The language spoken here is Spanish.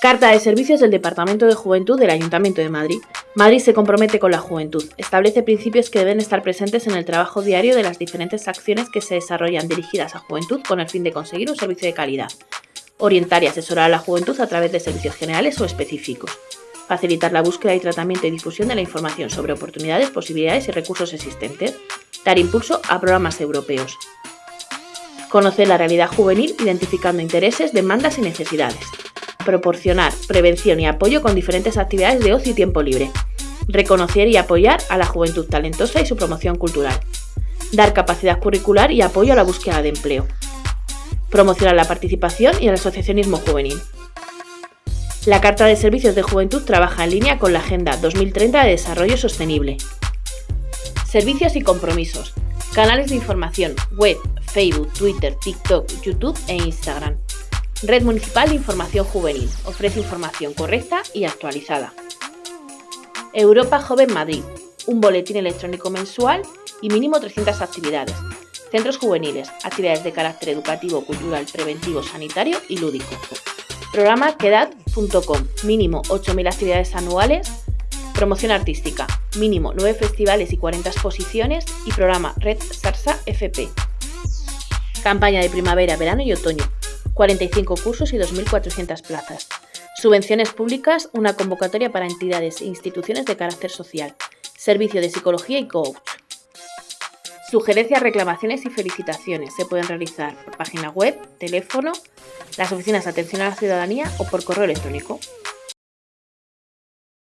Carta de servicios del Departamento de Juventud del Ayuntamiento de Madrid. Madrid se compromete con la juventud. Establece principios que deben estar presentes en el trabajo diario de las diferentes acciones que se desarrollan dirigidas a juventud con el fin de conseguir un servicio de calidad. Orientar y asesorar a la juventud a través de servicios generales o específicos. Facilitar la búsqueda y tratamiento y difusión de la información sobre oportunidades, posibilidades y recursos existentes. Dar impulso a programas europeos. Conocer la realidad juvenil identificando intereses, demandas y necesidades proporcionar prevención y apoyo con diferentes actividades de ocio y tiempo libre, reconocer y apoyar a la juventud talentosa y su promoción cultural, dar capacidad curricular y apoyo a la búsqueda de empleo, promocionar la participación y el asociacionismo juvenil. La Carta de Servicios de Juventud trabaja en línea con la Agenda 2030 de Desarrollo Sostenible. Servicios y compromisos. Canales de información, web, Facebook, Twitter, TikTok, YouTube e Instagram. Red Municipal de Información Juvenil. Ofrece información correcta y actualizada. Europa Joven Madrid. Un boletín electrónico mensual y mínimo 300 actividades. Centros juveniles. Actividades de carácter educativo, cultural, preventivo, sanitario y lúdico. Programa quedad.com. Mínimo 8.000 actividades anuales. Promoción artística. Mínimo 9 festivales y 40 exposiciones. Y programa Red Sarsa FP. Campaña de primavera, verano y otoño 45 cursos y 2.400 plazas. Subvenciones públicas, una convocatoria para entidades e instituciones de carácter social. Servicio de psicología y coach. Sugerencias, reclamaciones y felicitaciones se pueden realizar por página web, teléfono, las oficinas de atención a la ciudadanía o por correo electrónico.